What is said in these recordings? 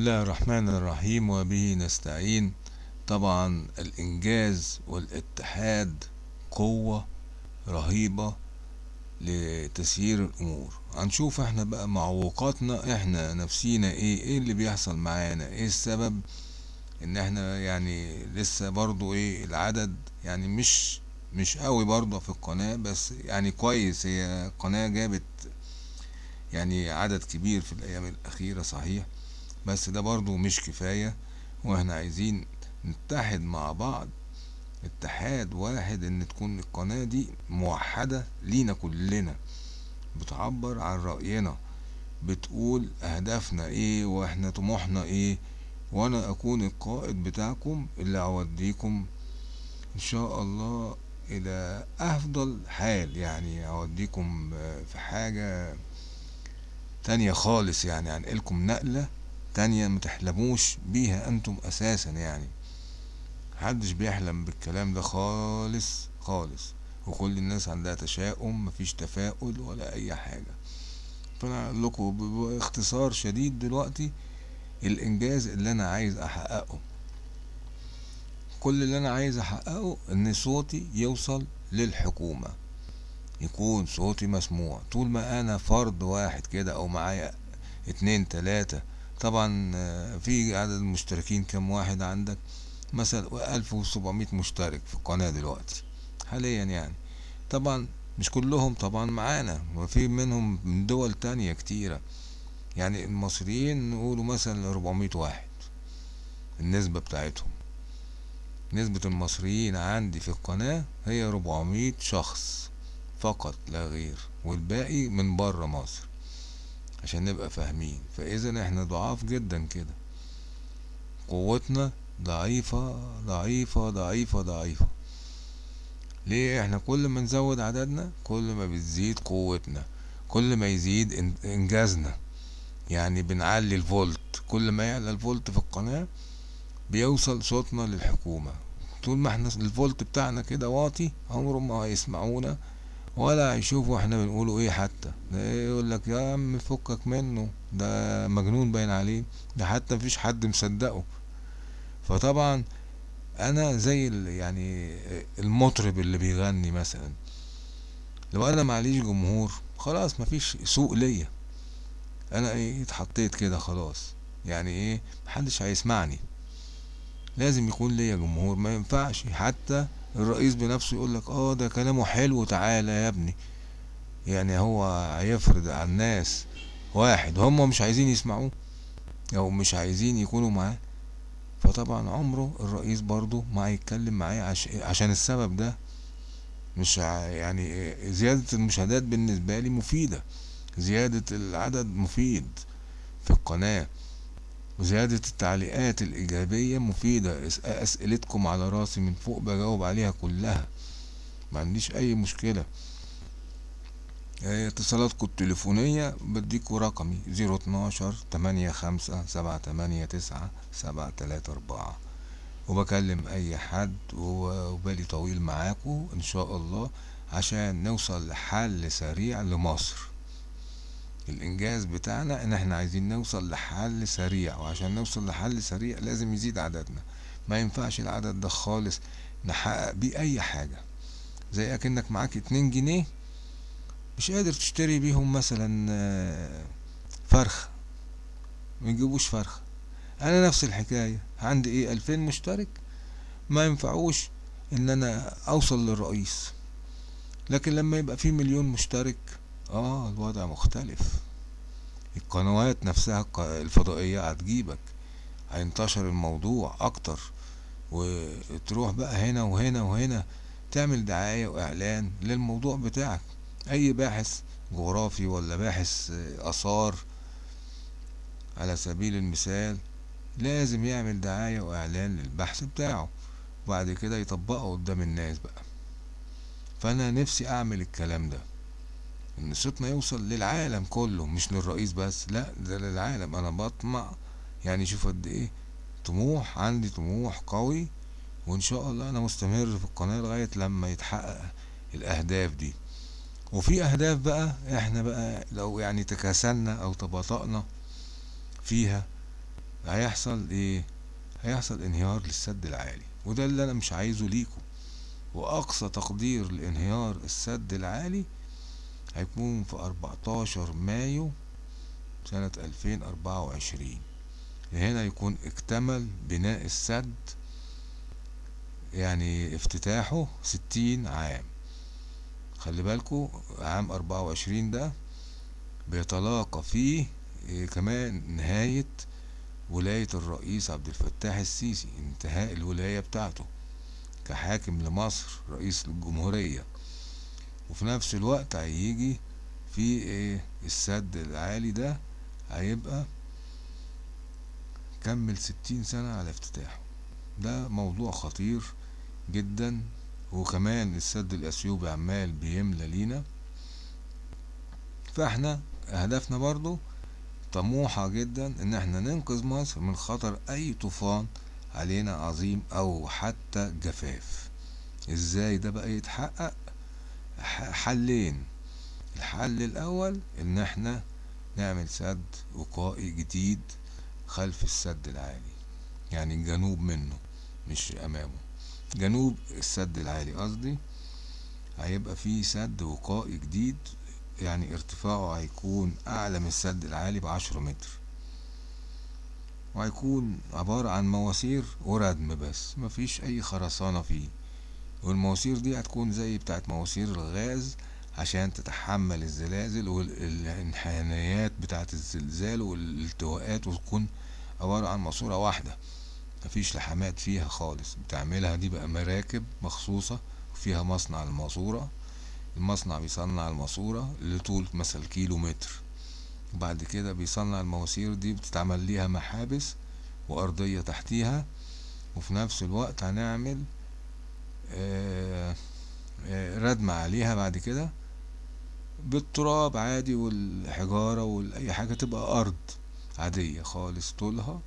الله الرحمن الرحيم وبه نستعين. طبعا الإنجاز والاتحاد قوة رهيبة لتسيير الأمور. هنشوف إحنا بقى معوقاتنا إحنا نفسينا إيه؟ إيه اللي بيحصل معانا؟ إيه السبب إن إحنا يعني لسه برضو إيه العدد؟ يعني مش مش قوي برضو في القناة بس يعني كويس. هي قناة جابت يعني عدد كبير في الأيام الأخيرة صحيح. بس ده برضو مش كفاية وإحنا عايزين نتحد مع بعض. اتحاد واحد إن تكون القناة دي موحدة لينا كلنا. بتعبر عن رأينا. بتقول أهدافنا إيه وإحنا طموحنا إيه. وأنا أكون القائد بتاعكم اللي أوديكم إن شاء الله إلى أفضل حال. يعني أوديكم في حاجة تانية خالص يعني هنقلكم نقلة تانية متحلموش بيها أنتم أساسا يعني. محدش بيحلم بالكلام ده خالص خالص. وكل الناس عندها تشاؤم مفيش تفاؤل ولا أي حاجة. فأنا أقول لكم باختصار شديد دلوقتي الإنجاز اللي أنا عايز أحققه. كل اللي أنا عايز أحققه إن صوتي يوصل للحكومة. يكون صوتي مسموع. طول ما أنا فرد واحد كده أو معايا اتنين تلاتة طبعا في عدد المشتركين كم واحد عندك؟ مثلا ألف وسبعمية مشترك في القناة دلوقتي حاليا يعني. طبعا مش كلهم طبعا معانا وفي منهم من دول تانية كتيرة. يعني المصريين نقولوا مثلا أربعمية واحد النسبة بتاعتهم. نسبة المصريين عندي في القناة هي أربعمية شخص فقط لا غير والباقي من برا مصر. عشان نبقى فاهمين. فإذا إحنا ضعاف جدا كده. قوتنا ضعيفة ضعيفة ضعيفة ضعيفة. ليه إحنا كل ما نزود عددنا كل ما بتزيد قوتنا كل ما يزيد إنجازنا. يعني بنعلي الفولت. كل ما يعلى الفولت في القناة بيوصل صوتنا للحكومة. طول ما إحنا الفولت بتاعنا كده واطي عمرهم ما هيسمعونا ولا هيشوفوا إحنا بنقوله إيه حتى. ده يقول لك يا عم فكك منه ده مجنون باين عليه ده حتى مفيش حد مصدقه. فطبعا أنا زي يعني المطرب اللي بيغني مثلا لو أنا معليش جمهور خلاص مفيش سوق ليا. أنا إيه اتحطيت كده خلاص. يعني إيه؟ محدش هيسمعني. لازم يكون ليا جمهور ما ينفعش حتى الرئيس بنفسه يقولك آه ده كلامه حلو تعالى يا ابني. يعني هو هيفرض على الناس واحد هم مش عايزين يسمعوه أو مش عايزين يكونوا معاه. فطبعا عمره الرئيس برضو ما هيتكلم معايا عش... عشان السبب ده مش يعني زيادة المشاهدات بالنسبة لي مفيدة زيادة العدد مفيد في القناة. وزيادة التعليقات الإيجابية مفيدة. أسئلتكم على راسي من فوق بجاوب عليها كلها. ما عنديش أي مشكلة. اتصالاتكم التليفونية بديكوا رقمي. زيرو اتناشر تمانية خمسة سبعة تمانية تسعة سبعة تلاتة أربعة. وبكلم أي حد وبالي طويل معاكو إن شاء الله عشان نوصل لحل سريع لمصر. الإنجاز بتاعنا إن إحنا عايزين نوصل لحل سريع وعشان نوصل لحل سريع لازم يزيد عددنا. ما ينفعش العدد ده خالص نحقق بيه أي حاجة. زي أكنك معاك اتنين جنيه مش قادر تشتري بيهم مثلا فرخ. ميجيبوش فرخ. أنا نفس الحكاية. عندي إيه ألفين مشترك؟ ما ينفعوش إن أنا أوصل للرئيس. لكن لما يبقى في مليون مشترك آه الوضع مختلف. القنوات نفسها الفضائية هتجيبك. هينتشر الموضوع أكتر. وتروح بقى هنا وهنا وهنا تعمل دعاية وإعلان للموضوع بتاعك. أي باحث جغرافي ولا باحث آثار على سبيل المثال لازم يعمل دعاية وإعلان للبحث بتاعه. وبعد كده يطبقه قدام الناس بقى. فأنا نفسي أعمل الكلام ده. صوتنا يوصل للعالم كله مش للرئيس بس لا ده للعالم. أنا بطمع. يعني شوف قد إيه طموح عندي طموح قوي وإن شاء الله أنا مستمر في القناة لغاية لما يتحقق الأهداف دي. وفي أهداف بقى إحنا بقى لو يعني تكاسلنا أو تباطأنا فيها هيحصل إيه؟ هيحصل انهيار للسد العالي وده اللي أنا مش عايزه ليكم. وأقصى تقدير لانهيار السد العالي هيكون في 14 مايو سنة 2024 هنا يكون اكتمل بناء السد يعني افتتاحه ستين عام. خلي بالكو عام أربعة وعشرين ده بيتلاقى فيه إيه كمان نهاية ولاية الرئيس عبد الفتاح السيسي انتهاء الولاية بتاعته كحاكم لمصر رئيس الجمهورية. وفي نفس الوقت هيجي في إيه السد العالي ده هيبقى كمل ستين سنة على افتتاحه. ده موضوع خطير جدا. وكمان السد الأثيوبي عمال بيملى لينا. فإحنا هدفنا برضو طموحة جدا إن إحنا ننقذ مصر من خطر أي طوفان علينا عظيم أو حتى جفاف. إزاي ده بقى يتحقق؟ حلين. الحل الأول إن إحنا نعمل سد وقائي جديد خلف السد العالي يعني الجنوب منه مش أمامه. جنوب السد العالي قصدي هيبقى فيه سد وقائي جديد يعني ارتفاعه هيكون أعلى من السد العالي بعشرة متر. وهيكون عبارة عن مواسير وردم بس مفيش أي خرسانة فيه. والمواسير دي هتكون زي بتاعت مواسير الغاز عشان تتحمل الزلازل والانحنايات بتاعت الزلزال والالتواءات وتكون عبارة عن ماسورة واحدة. مفيش لحامات فيها خالص. بتعملها دي بقى مراكب مخصوصة فيها مصنع الماسورة. المصنع بيصنع الماسورة لطول مثلا كيلو متر وبعد كده بيصنع المواسير دي بتتعمل ليها محابس وأرضية تحتيها. وفي نفس الوقت هنعمل ردم عليها بعد كده. بالتراب عادي والحجارة وأي حاجة تبقى أرض عادية خالص طولها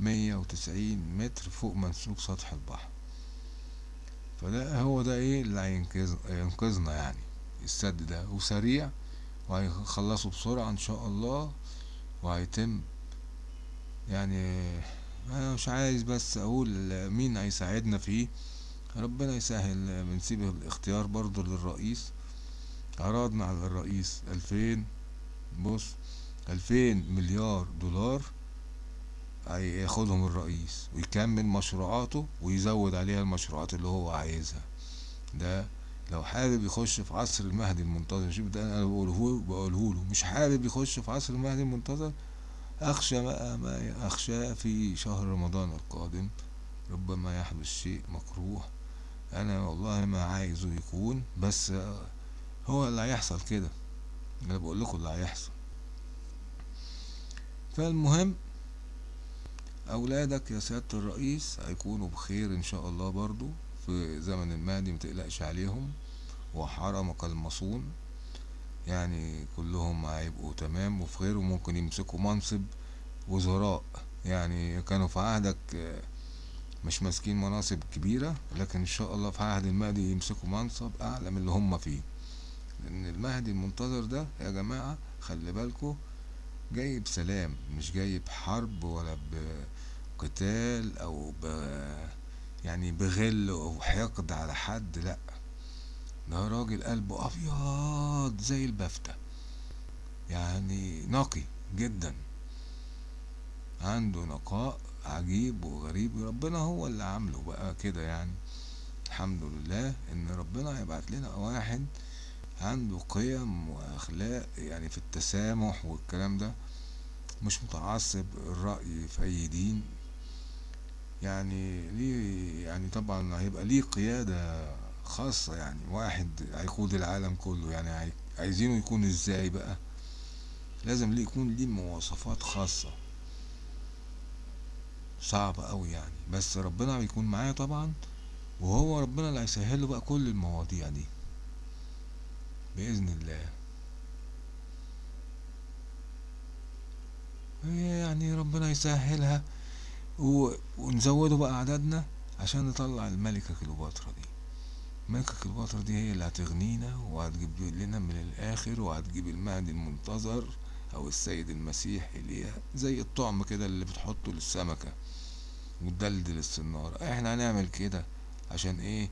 مية وتسعين متر فوق منسوب سطح البحر. فده هو ده إيه اللي هينقذ ينقذنا يعني السد ده. وسريع وهيخلصوا بسرعة إن شاء الله وهيتم يعني أنا مش عايز بس أقول مين هيساعدنا فيه. ربنا يسهل بنسيب الاختيار برضو للرئيس. عرضنا على الرئيس ألفين بص ألفين مليار دولار هياخدهم الرئيس ويكمل مشروعاته ويزود عليها المشروعات اللي هو عايزها. ده لو حابب يخش في عصر المهدي المنتظر شوف ده أنا بقوله بقوله له مش حابب يخش في عصر المهدي المنتظر أخشى ما, ما أخشى في شهر رمضان القادم ربما يحدث شيء مكروه أنا والله ما عايزه يكون بس هو اللي هيحصل كده. أنا بقول لكم اللي هيحصل. فالمهم أولادك يا سيادة الرئيس هيكونوا بخير إن شاء الله برضو في زمن المهدي متقلقش عليهم. وحرمك المصون. يعني كلهم هيبقوا تمام وفي خير وممكن يمسكوا منصب وزراء. يعني كانوا في عهدك مش ماسكين مناصب كبيرة لكن إن شاء الله في عهد المهدي يمسكوا منصب أعلى من اللي هم فيه. لأن المهدي المنتظر ده يا جماعة خلي بالكوا جاي بسلام مش جاي بحرب ولا بقتال أو ب يعني بغل أو حقد على حد لأ. ده راجل قلبه أبيض زي البفتة. يعني نقي جدا. عنده نقاء عجيب وغريب ربنا هو اللي عامله بقى كده يعني. الحمد لله إن ربنا هيبعت لنا واحد عنده قيم وأخلاق يعني في التسامح والكلام ده مش متعصب الرأي في أي دين. يعني ليه يعني طبعا هيبقى ليه قيادة خاصة يعني واحد هيقود العالم كله يعني عايزينه يكون إزاي بقى؟ لازم ليه يكون ليه مواصفات خاصة. صعبة أوي يعني. بس ربنا بيكون معاه طبعا وهو ربنا اللي هيسهله بقى كل المواضيع دي. بإذن الله. يعني ربنا يسهلها و... ونزوده بقى عددنا عشان نطلع الملكة كليوباترا دي. الملكة كليوباترا دي هي اللي هتغنينا وهتجيب لنا من الآخر وهتجيب المهدي المنتظر أو السيد المسيح اللي زي الطعم كده اللي بتحطه للسمكة وتدلدل السنارة. إحنا هنعمل كده عشان إيه؟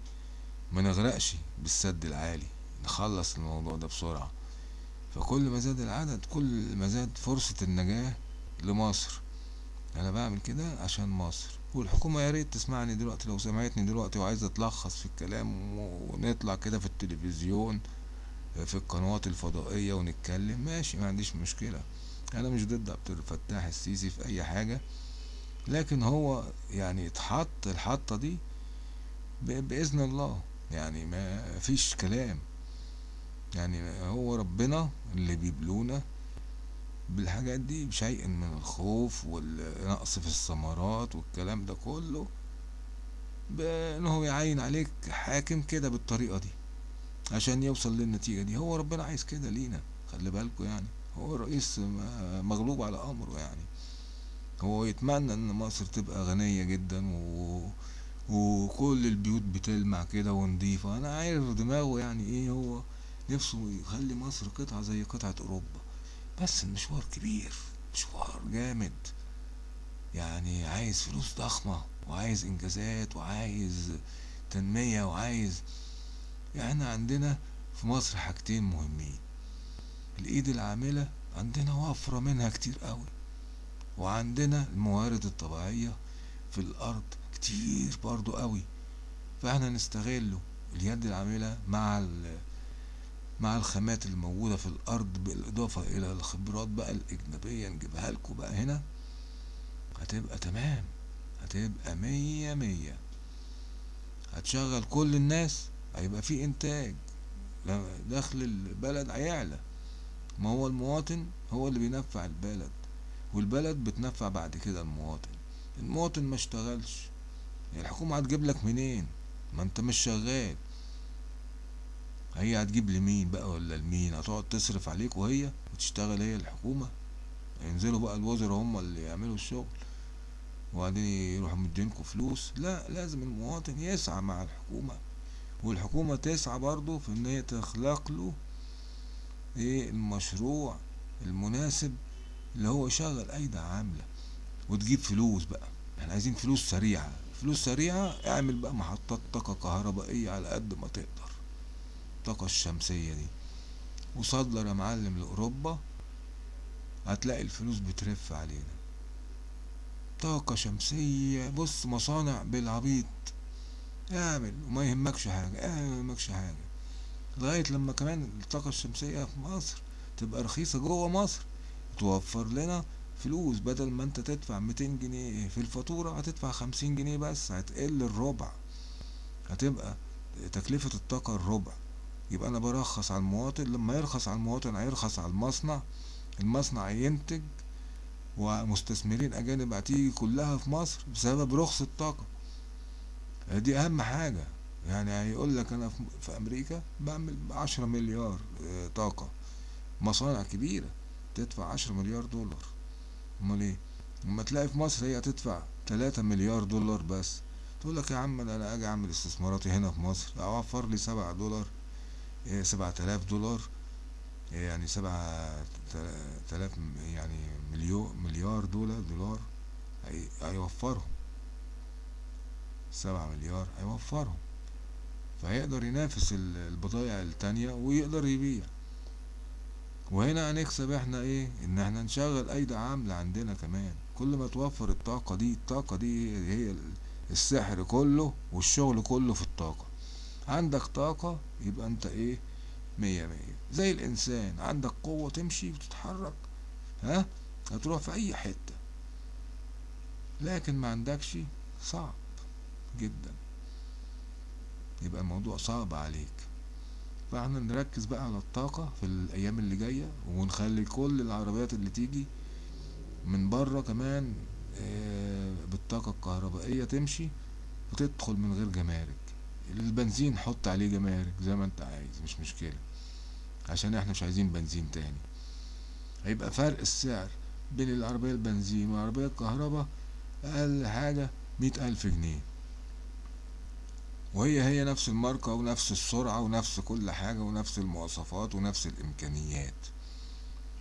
ما نغرقش بالسد العالي. نخلص الموضوع ده بسرعة. فكل ما زاد العدد كل ما زاد فرصة النجاة لمصر. أنا بعمل كده عشان مصر. والحكومة يا ريت تسمعني دلوقتي لو سمعتني دلوقتي وعايزة تلخص في الكلام ونطلع كده في التلفزيون. في القنوات الفضائية ونتكلم. ماشي ما عنديش مشكلة. أنا مش ضد عبد الفتاح السيسي في أي حاجة لكن هو يعني اتحط الحطة دي بإذن الله. يعني ما فيش كلام. يعني هو ربنا اللي بيبلونا بالحاجات دي بشيء من الخوف والنقص في الثمرات والكلام ده كله. بان هو يعين عليك حاكم كده بالطريقة دي. عشان يوصل للنتيجة دي. هو ربنا عايز كده لينا خلي بالكوا يعني. هو الرئيس مغلوب على أمره يعني. هو يتمنى إن مصر تبقى غنية جدا و... وكل البيوت بتلمع كده ونضيفة. أنا عارف دماغه يعني إيه هو نفسه يخلي مصر قطعة زي قطعة أوروبا. بس المشوار كبير مشوار جامد. يعني عايز فلوس ضخمة وعايز إنجازات وعايز تنمية وعايز إحنا عندنا في مصر حاجتين مهمين. الايد العاملة عندنا وفرة منها كتير قوي. وعندنا الموارد الطبيعية في الأرض كتير برضو قوي. فاحنا نستغله اليد العاملة مع مع الخامات اللي موجودة في الأرض بالإضافة إلى الخبرات بقى الأجنبية نجيبها لكم بقى هنا. هتبقى تمام. هتبقى مية مية. هتشغل كل الناس. هيبقى في إنتاج. دخل البلد هيعلى. ما هو المواطن؟ هو اللي بينفع البلد. والبلد بتنفع بعد كده المواطن. المواطن ما اشتغلش. الحكومة هتجيب لك منين؟ ما انت مش شغال. هي هتجيب لمين بقى ولا لمين؟ هتقعد تصرف عليك وهي وتشتغل هي الحكومة. ينزلوا بقى الوزراء هم اللي يعملوا الشغل. وبعدين يروحوا مدينكوا فلوس. لا لازم المواطن يسعى مع الحكومة. والحكومة تسعى برضه في إن هي تخلق له إيه المشروع المناسب اللي هو يشغل ايدي عاملة وتجيب فلوس بقى. إحنا عايزين فلوس سريعة. فلوس سريعة اعمل بقى محطات طاقة كهربائية على قد ما تقدر. الطاقة الشمسية دي. وصدر يا معلم لأوروبا هتلاقي الفلوس بترف علينا. طاقة شمسية بص مصانع بالعبيط. اعمل وما يهمكش حاجة اعمل ما يهمكش حاجة. لغاية لما كمان الطاقة الشمسية في مصر تبقى رخيصة جوه مصر توفر لنا فلوس. بدل ما انت تدفع ميتين جنيه في الفاتورة هتدفع خمسين جنيه بس هتقل الربع. هتبقى تكلفة الطاقة الربع. يبقى أنا برخص على المواطن لما يرخص على المواطن هيرخص على المصنع. المصنع ينتج ومستثمرين أجانب هتيجي كلها في مصر بسبب رخص الطاقة. دي أهم حاجة. يعني هيقول لك أنا في أمريكا بعمل عشرة مليار طاقة. مصانع كبيرة تدفع عشرة مليار دولار. أمال إيه؟ لما تلاقي في مصر هي هتدفع تلاتة مليار دولار بس. تقول لك يا عم أنا أجي أعمل استثماراتي هنا في مصر. أوفر لي سبعة دولار سبعة آلاف دولار. يعني سبعة تلاف يعني مليون مليار دولار دولار. هيوفرهم. سبعة مليار هيوفرهم. فهيقدر ينافس البضائع التانية ويقدر يبيع. وهنا هنكسب إحنا إيه؟ ان إحنا نشغل ايدي عاملة عندنا كمان. كل ما توفر الطاقة دي الطاقة دي هي السحر كله والشغل كله في الطاقة. عندك طاقة يبقى انت إيه؟ مية مية. زي الإنسان عندك قوة تمشي وتتحرك. ها؟ هتروح في أي حتة. لكن ما عندكش صعب. جدا. يبقى الموضوع صعب عليك. فاحنا نركز بقى على الطاقة في الأيام اللي جاية ونخلي كل العربيات اللي تيجي من بره كمان بالطاقة الكهربائية تمشي وتدخل من غير جمارك. البنزين حط عليه جمارك زي ما انت عايز مش مشكلة عشان إحنا مش عايزين بنزين تاني. هيبقى فرق السعر بين العربية البنزين والعربية الكهرباء أقل حاجة مئة ألف جنيه. وهي هي نفس الماركة ونفس السرعة ونفس كل حاجة ونفس المواصفات ونفس الإمكانيات.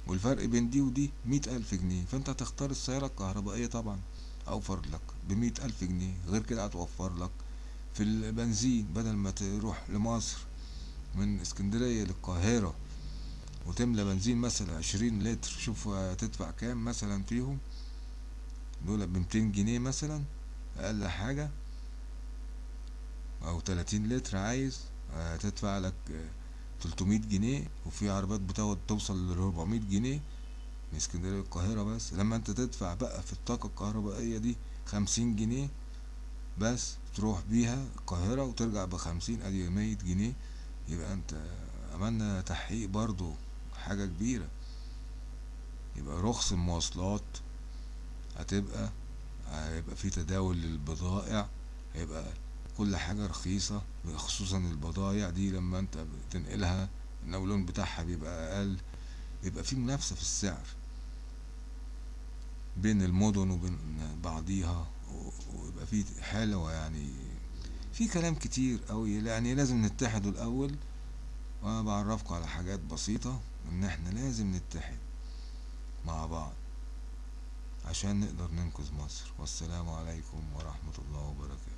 والفرق بين دي ودي مية ألف جنيه فأنت هتختار السيارة الكهربائية طبعا أوفر لك بمية ألف جنيه. غير كده هتوفر لك في البنزين بدل ما تروح لمصر من اسكندرية للقاهرة وتملى بنزين مثلا عشرين لتر شوف هتدفع كام مثلا فيهم؟ دول بمتين جنيه مثلا أقل حاجة أو تلاتين لتر عايز هتدفع لك تلتمية جنيه وفي عربيات بتقعد توصل لربعمية جنيه من اسكندرية للقاهرة بس. لما أنت تدفع بقى في الطاقة الكهربائية دي خمسين جنيه بس تروح بيها القاهرة وترجع بخمسين أدي مية جنيه يبقى أنت عملنا تحقيق برضو حاجة كبيرة. يبقى رخص المواصلات هتبقى هيبقى في تداول للبضائع هيبقى كل حاجة رخيصة خصوصا البضايع دي لما أنت بتنقلها النولون بتاعها بيبقى أقل بيبقى في منافسة في السعر بين المدن وبين بعضيها ويبقى في حلوة يعني في كلام كتير قوي يعني لازم نتحدوا الأول وأنا بعرفكم على حاجات بسيطة إن إحنا لازم نتحد مع بعض عشان نقدر ننقذ مصر. والسلام عليكم ورحمة الله وبركاته.